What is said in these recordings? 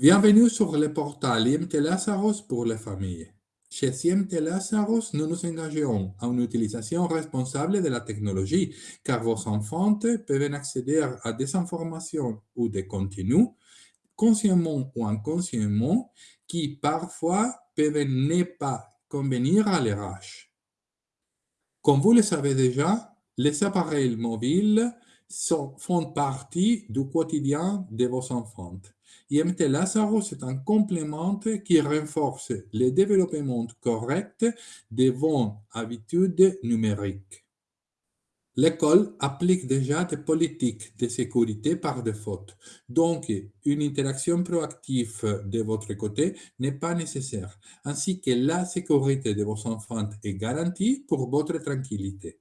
Bienvenue sur le portail IMT Lazarus pour les familles. Chez IMT Lazarus, nous nous engageons à une utilisation responsable de la technologie, car vos enfants peuvent accéder à des informations ou des contenus, consciemment ou inconsciemment, qui parfois peuvent ne pas convenir à leur âge. Comme vous le savez déjà, les appareils mobiles font partie du quotidien de vos enfants. IMT Lazarus est un complément qui renforce le développement correct de vos habitudes numériques. L'école applique déjà des politiques de sécurité par défaut, donc une interaction proactive de votre côté n'est pas nécessaire, ainsi que la sécurité de vos enfants est garantie pour votre tranquillité.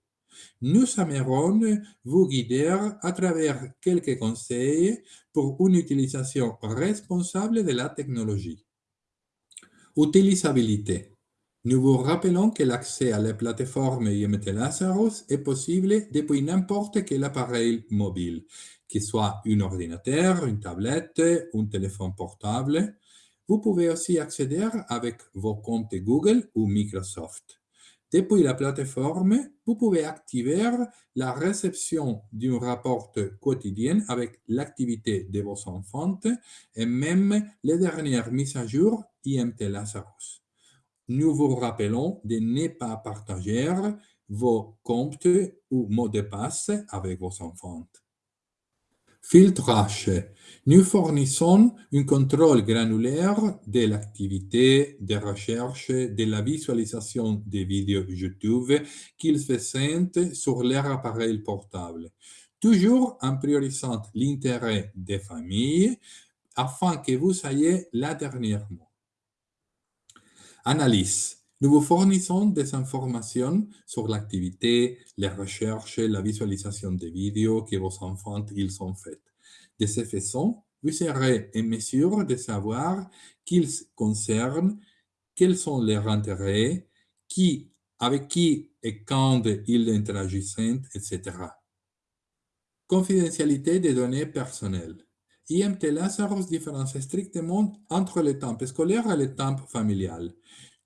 Nous aimerons vous guider à travers quelques conseils pour une utilisation responsable de la technologie. Utilisabilité. Nous vous rappelons que l'accès à la plateforme IMT Lazarus est possible depuis n'importe quel appareil mobile, qu'il soit un ordinateur, une tablette, un téléphone portable. Vous pouvez aussi accéder avec vos comptes Google ou Microsoft. Depuis la plateforme, vous pouvez activer la réception d'un rapport quotidien avec l'activité de vos enfants et même les dernières mises à jour IMT Lazarus. Nous vous rappelons de ne pas partager vos comptes ou mots de passe avec vos enfants. Filtrage. Nous fournissons un contrôle granulaire de l'activité de recherche de la visualisation des vidéos YouTube qu'ils font sur leur appareil portable, toujours en priorisant l'intérêt des familles afin que vous ayez la dernière mot. Analyse. Nous vous fournissons des informations sur l'activité, les recherches, la visualisation des vidéos que vos enfants ils ont faites. De cette façon, vous serez en mesure de savoir qu'ils concernent, quels sont leurs intérêts, qui, avec qui et quand ils interagissent, etc. Confidentialité des données personnelles. IMT Lazarus différencie strictement entre le temps scolaire et le temps familial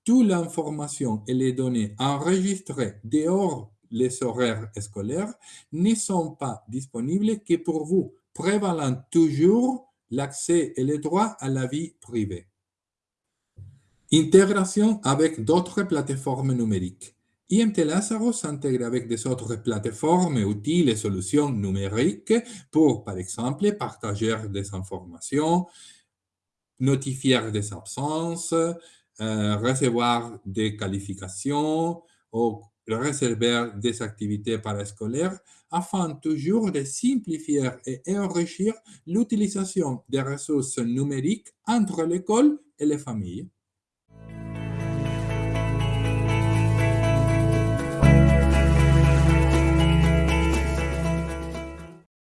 toute l'information et les données enregistrées dehors les horaires scolaires ne sont pas disponibles que pour vous, prévalant toujours l'accès et le droit à la vie privée. Intégration avec d'autres plateformes numériques. IMT Lazarus s'intègre avec des autres plateformes, outils et solutions numériques pour, par exemple, partager des informations, notifier des absences, euh, recevoir des qualifications ou réserver des activités parascolaires afin toujours de simplifier et enrichir l'utilisation des ressources numériques entre l'école et les familles.